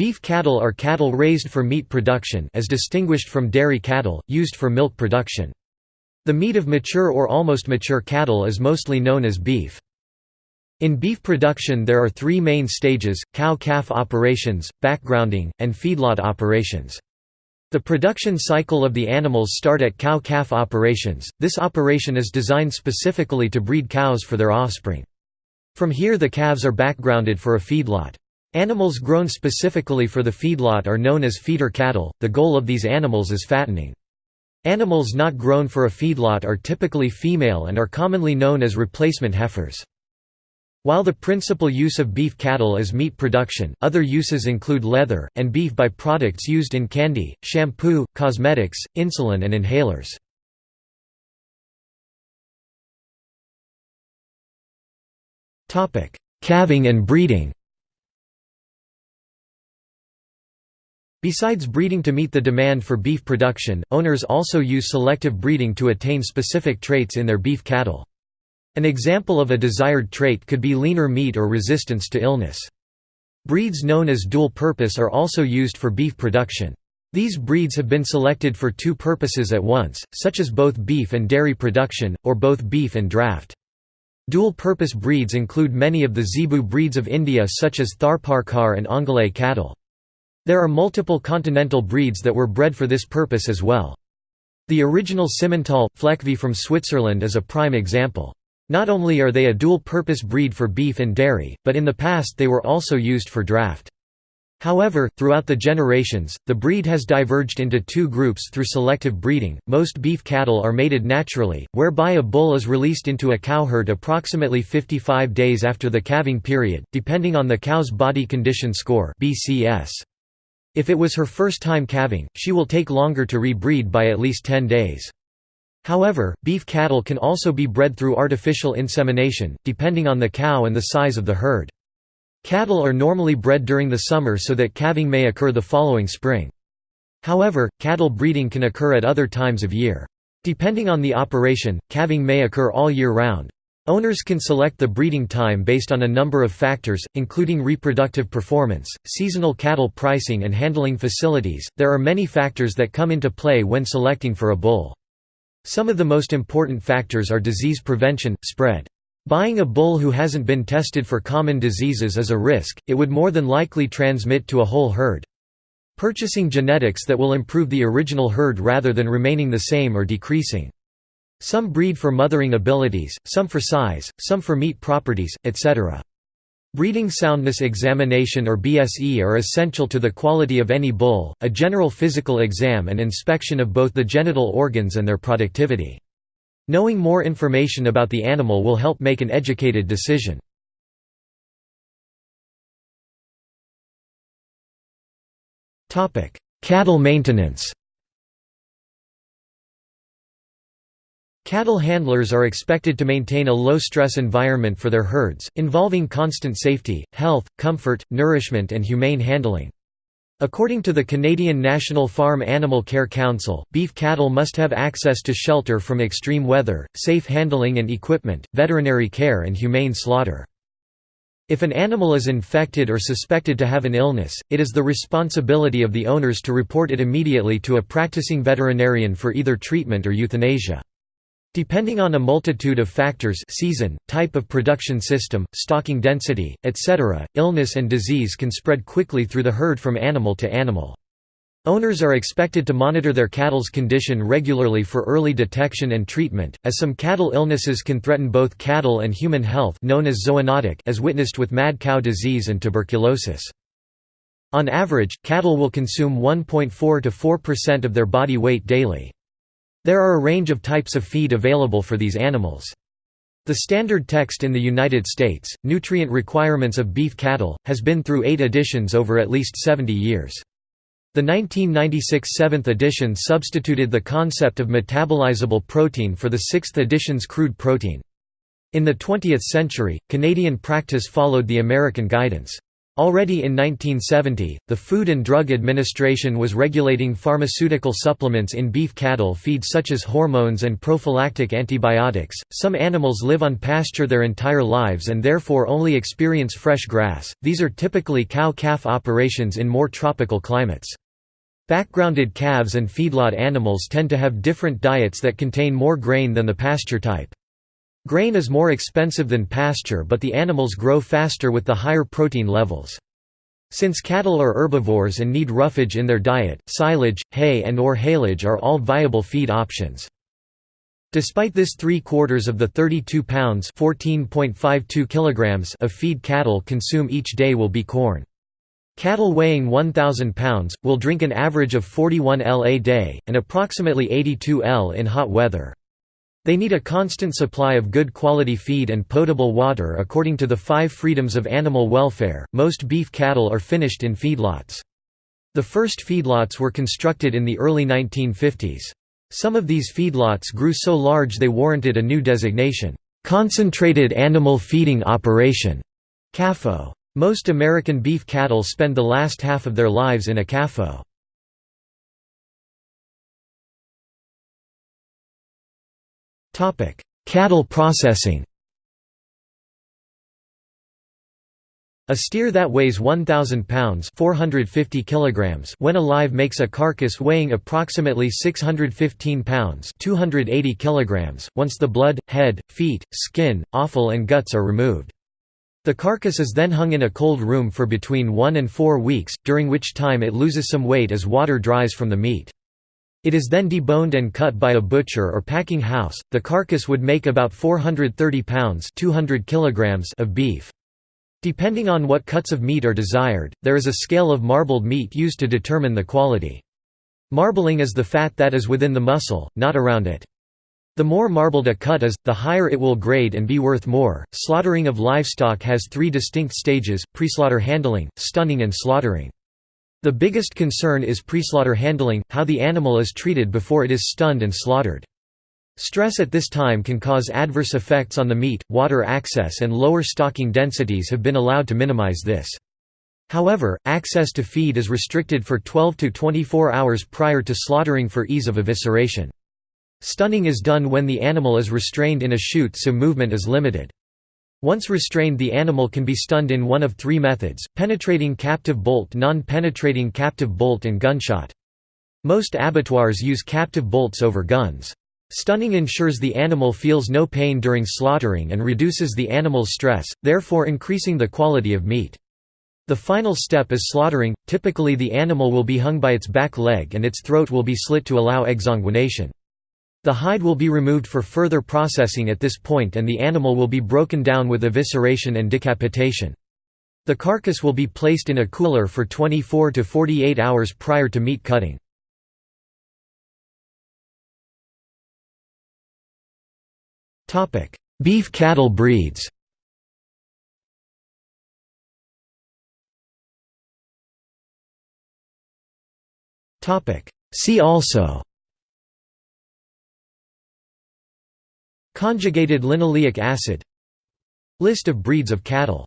Beef cattle are cattle raised for meat production as distinguished from dairy cattle, used for milk production. The meat of mature or almost mature cattle is mostly known as beef. In beef production there are three main stages, cow-calf operations, backgrounding, and feedlot operations. The production cycle of the animals start at cow-calf operations, this operation is designed specifically to breed cows for their offspring. From here the calves are backgrounded for a feedlot. Animals grown specifically for the feedlot are known as feeder cattle, the goal of these animals is fattening. Animals not grown for a feedlot are typically female and are commonly known as replacement heifers. While the principal use of beef cattle is meat production, other uses include leather, and beef by-products used in candy, shampoo, cosmetics, insulin and inhalers. Calving and breeding Besides breeding to meet the demand for beef production, owners also use selective breeding to attain specific traits in their beef cattle. An example of a desired trait could be leaner meat or resistance to illness. Breeds known as dual purpose are also used for beef production. These breeds have been selected for two purposes at once, such as both beef and dairy production, or both beef and draft. Dual-purpose breeds include many of the Zebu breeds of India such as Tharparkar and Ongole cattle. There are multiple continental breeds that were bred for this purpose as well. The original Simmental, Fleckvieh from Switzerland is a prime example. Not only are they a dual-purpose breed for beef and dairy, but in the past they were also used for draft. However, throughout the generations, the breed has diverged into two groups through selective breeding. Most beef cattle are mated naturally, whereby a bull is released into a cow herd approximately 55 days after the calving period, depending on the cow's body condition score (BCS). If it was her first time calving, she will take longer to rebreed by at least 10 days. However, beef cattle can also be bred through artificial insemination, depending on the cow and the size of the herd. Cattle are normally bred during the summer so that calving may occur the following spring. However, cattle breeding can occur at other times of year. Depending on the operation, calving may occur all year round. Owners can select the breeding time based on a number of factors, including reproductive performance, seasonal cattle pricing, and handling facilities. There are many factors that come into play when selecting for a bull. Some of the most important factors are disease prevention, spread. Buying a bull who hasn't been tested for common diseases is a risk, it would more than likely transmit to a whole herd. Purchasing genetics that will improve the original herd rather than remaining the same or decreasing. Some breed for mothering abilities, some for size, some for meat properties, etc. Breeding soundness examination or BSE are essential to the quality of any bull, a general physical exam and inspection of both the genital organs and their productivity. Knowing more information about the animal will help make an educated decision. Cattle maintenance Cattle handlers are expected to maintain a low-stress environment for their herds, involving constant safety, health, comfort, nourishment and humane handling. According to the Canadian National Farm Animal Care Council, beef cattle must have access to shelter from extreme weather, safe handling and equipment, veterinary care and humane slaughter. If an animal is infected or suspected to have an illness, it is the responsibility of the owners to report it immediately to a practicing veterinarian for either treatment or euthanasia. Depending on a multitude of factors season, type of production system, stocking density, etc., illness and disease can spread quickly through the herd from animal to animal. Owners are expected to monitor their cattle's condition regularly for early detection and treatment, as some cattle illnesses can threaten both cattle and human health known as zoonotic as witnessed with mad cow disease and tuberculosis. On average, cattle will consume 1.4 to 4% of their body weight daily. There are a range of types of feed available for these animals. The standard text in the United States, Nutrient Requirements of Beef Cattle, has been through eight editions over at least 70 years. The 1996 7th edition substituted the concept of metabolizable protein for the 6th edition's crude protein. In the 20th century, Canadian practice followed the American guidance. Already in 1970, the Food and Drug Administration was regulating pharmaceutical supplements in beef cattle feed such as hormones and prophylactic antibiotics. Some animals live on pasture their entire lives and therefore only experience fresh grass. These are typically cow-calf operations in more tropical climates. Backgrounded calves and feedlot animals tend to have different diets that contain more grain than the pasture type. Grain is more expensive than pasture but the animals grow faster with the higher protein levels. Since cattle are herbivores and need roughage in their diet, silage, hay and or haylage are all viable feed options. Despite this three-quarters of the 32 pounds kilograms of feed cattle consume each day will be corn. Cattle weighing 1,000 pounds, will drink an average of 41 L a day, and approximately 82 L in hot weather. They need a constant supply of good quality feed and potable water according to the five freedoms of animal welfare. Most beef cattle are finished in feedlots. The first feedlots were constructed in the early 1950s. Some of these feedlots grew so large they warranted a new designation, Concentrated Animal Feeding Operation, CAFO. Most American beef cattle spend the last half of their lives in a CAFO. Cattle processing A steer that weighs 1,000 pounds 450 kilograms when alive makes a carcass weighing approximately 615 pounds 280 kilograms, once the blood, head, feet, skin, offal and guts are removed. The carcass is then hung in a cold room for between one and four weeks, during which time it loses some weight as water dries from the meat. It is then deboned and cut by a butcher or packing house. The carcass would make about 430 pounds (200 kilograms) of beef. Depending on what cuts of meat are desired, there is a scale of marbled meat used to determine the quality. Marbling is the fat that is within the muscle, not around it. The more marbled a cut is, the higher it will grade and be worth more. Slaughtering of livestock has three distinct stages: preslaughter handling, stunning, and slaughtering. The biggest concern is preslaughter handling, how the animal is treated before it is stunned and slaughtered. Stress at this time can cause adverse effects on the meat, water access and lower stocking densities have been allowed to minimize this. However, access to feed is restricted for 12 to 24 hours prior to slaughtering for ease of evisceration. Stunning is done when the animal is restrained in a chute so movement is limited. Once restrained the animal can be stunned in one of three methods, penetrating captive bolt non-penetrating captive bolt and gunshot. Most abattoirs use captive bolts over guns. Stunning ensures the animal feels no pain during slaughtering and reduces the animal's stress, therefore increasing the quality of meat. The final step is slaughtering, typically the animal will be hung by its back leg and its throat will be slit to allow exsanguination. The hide will be removed for further processing at this point and the animal will be broken down with evisceration and decapitation. The carcass will be placed in a cooler for 24 to 48 hours prior to meat cutting. Beef cattle breeds See also Conjugated linoleic acid. List of breeds of cattle